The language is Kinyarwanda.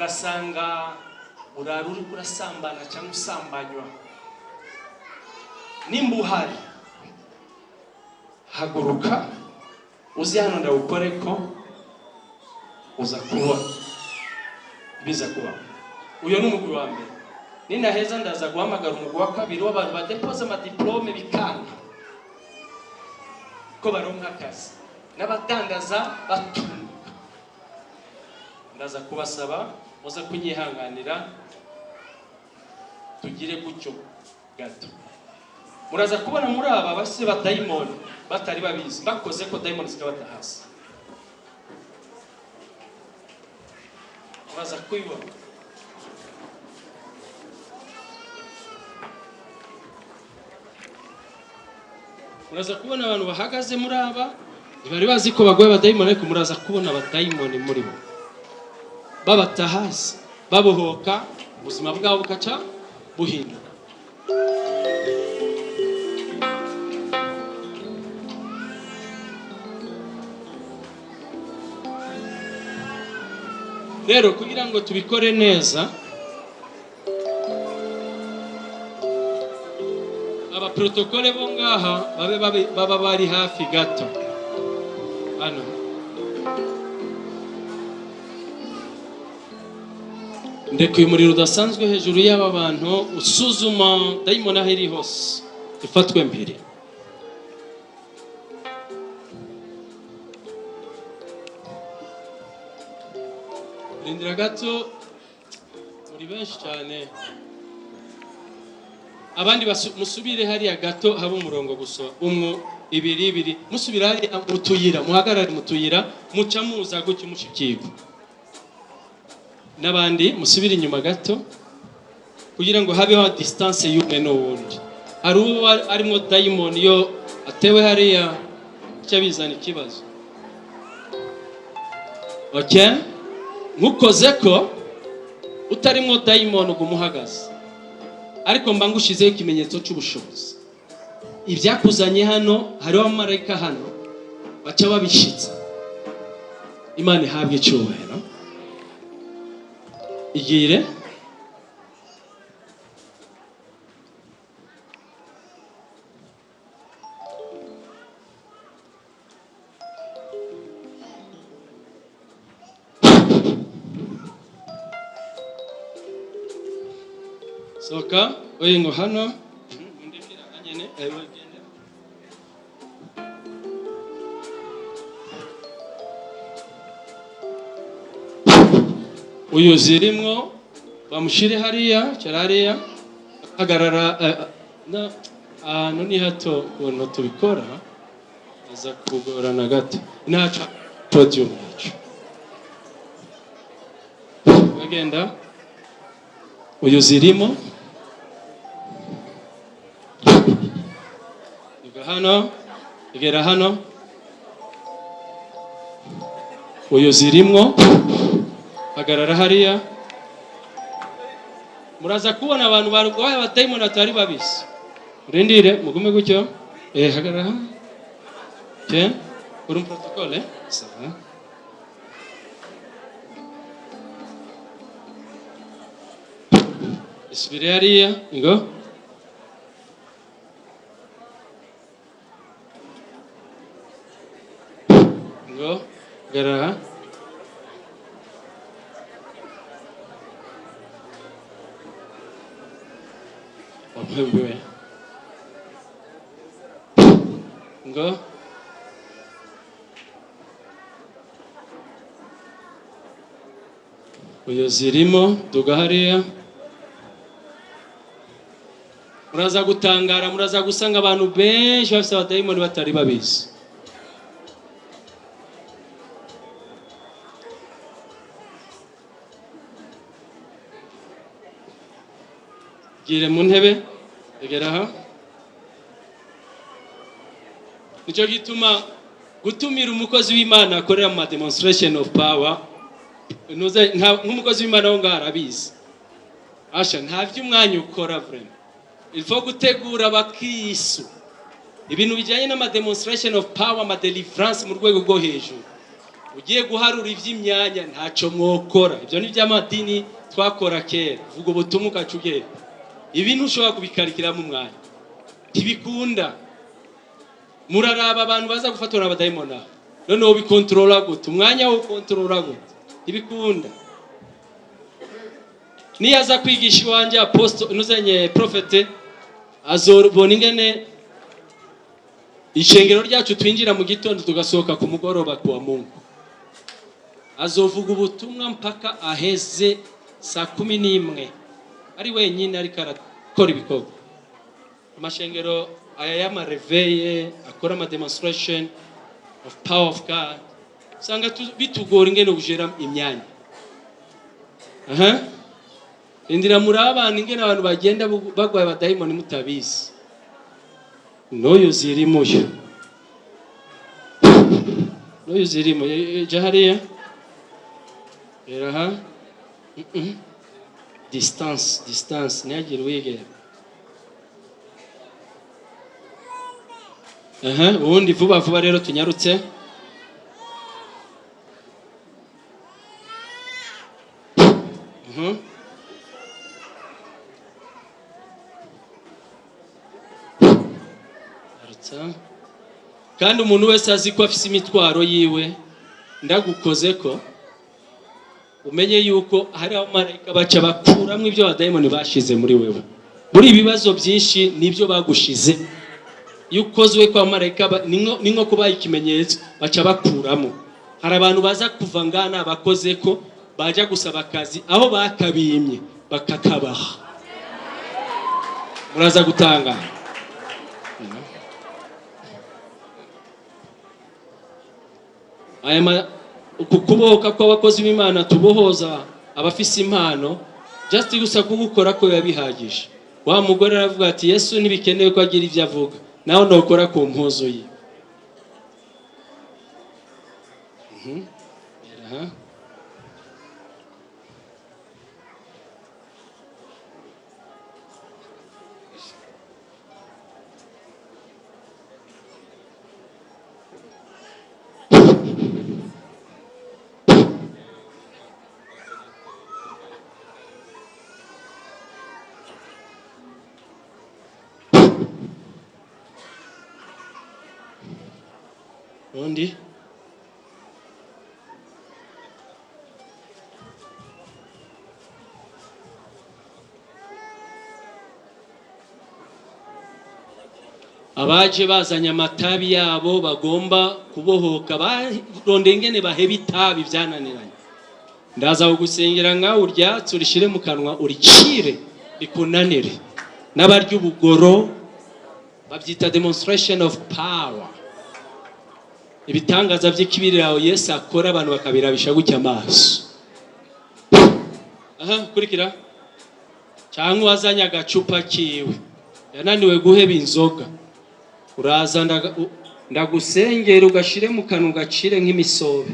ugasanga urara uri kurasambana cyangwa usambanywa nimba uhari haguruka uzi hano ndawukore ko uza kubona biza kuba uyu ni umugwi wa mbere. Ninaheza ndaza guhamagara umugwi wa kabiri w'abantu badepoza amadiplome bikanga. Ko baronka akazi n'abadandaza batunga. Ndaza kubasaba muze kunyihanganira tugire gutyo gato. Muraza kubona muri aba base ba dayimoni batari babizi. Bakoze ko dayimoni zikabata hasi. Muraza kubibona muraza kubona abantu bahagaze muri aba ntibari bazi ko bagoye abadayimoni ariko muraza kubona abadayimoni muri bo. Babata hasi babohoka ubuzima bwabo bugaca buhinduka rero kugira ngo tubikore neza abaprotokole bo ngaha babe- baba bari hafi gato. Hano. Ndekuye umuriro udasanzwe hejuru y'aba bantu usuzuma dayimoni aho iri hose. Ifatwe mbere. Rindira gato muri benshi cyane. Abandi musubire hariya gato haba umurongo gusa. Umwe ibiri ibiri. Musubire hariya mu tuyira muhagarare mu tuyira muca muza gutyo mushikirwa n'abandi musubire inyuma gato kugira ngo habeho distance y'umwe n'uwundi. Hari uwo ari- arimo dayimoni iyo atewe hariya cyo bizana ikibazo. Okay nkukoze ko utarimo dayimoni uguma uhagaze ariko mba ngushizeho ikimenyetso cy'ubushobozi ibyakuzanye hano hariho abamarayika hano baca babishitsa imana ihabwe icyubahiro igire sohoka oye ngo hano. Uyu zirimwo bamushyire hariya cyari hagarara eh, na- ahantu ni hato ukuntu tubikora aza kugorana gato. Ntacu podium yacu. Bagenda. Uyu zirimo. Iga hano igera hano. Uyu zirimwo. Hagarara hariya. Muraza kubona abantu barwaye abadayimoni batari babisi. Urindire mugume gutyo. Eh hagarara hano. Okay uri mu protocole sawa isubire hariya ngo wamwembiwe ngo uyu zirimo duga hariya. Muraza gutangara muraza gusanga abantu benshi bafite abadayimoni batari babizi. Gire mu ntebe. Egera aha ni cyo gituma gutumira umukozi w'imana akorera mu demonstration of power. nk'umukozi w'imana wo ngaho arabizi asha nta by'umwanya ukora vrema ilfo gutegura abakisu ibintu bijyanye n'ama demonstration of power ama deliverance mu rwego rwo hejuru ugiye guharura iby'imyanya ntacyo mwokora ibyo ni iby'amadini twakora kera vuga ubutumwa ukaca ugenda ibi ntushobora kubikarikiramo umwanya. Ntibikunda. Muraraba abantu baza gufatwa n'abadayimoni aho. Noneho bikontorora gute? Umwanya wo kontorora gute? Ntibikunda. Niyo aza kwigisha iwanjye aposito inuzanye profete azobona ingene ishengero ryacu twinjira mu gitondo tugasohoka ku mugoroba ku wa mungu. Azovuga ubutumwa mpaka aheze saa kumi n'imwe. Ari wenyine ariko arakora ibikorwa. Amashengero aya y'amareveye akora amademonstration of power of god. Usanga tu- bitugora ingene gujera imyanya. Aha. Indira muri abantu ingene abantu bagenda bagwaye abadayimoni mutabizi n'uyu zirimo yo. N'uyu zirimo Eh, eh, jya hariya rero aha Mm-mm. distance distance ntihagire uwegera ubundi vuba vuba rero tunyarutse. Kandi umuntu wese azi ko afite imitwaro yiwe ndagukoze ko. Umenye yuko hari abamarayika baca bakuramo ibyo abadayimoni bashize muri wewe. Muri ibibazo byinshi ni byo bagushize. Iyo ukozwe kwa marayika ni nko- kubaha ikimenyetso baca bakuramo. Hari abantu baza kuva ngana bakoze ko bajya gusaba akazi aho bakabimye bakakabaha. Muraza gutangara aya uku kubohoka kw'abakozi b'imana tubohoza abafise impano just gusa kugukora ko biba bihagije wa mugore aravuga ati yesu ntibikenewe ko agira ibyo avuga. Nawe ntukora ku mpuzu ye. Undi. Abaje bazanye amatabi yabo bagomba kubohoka barondeye ingene baheba itabi byananiranye ndaza kugusengera nkawe uryatse urishyire mu kanwa uricire rikunanire. N'abarya ubugoro babyita demonstration of power. Ibitangaza by'ikibiriraho yesu akora abantu bakabirabisha gutya amaso. Aha kurikira cyangwa uwazanye agacupa kiwe. Yananiwe guheba inzoga. Uraza ndagusengera ugashire mu kanwa ugacire nk'imisobe.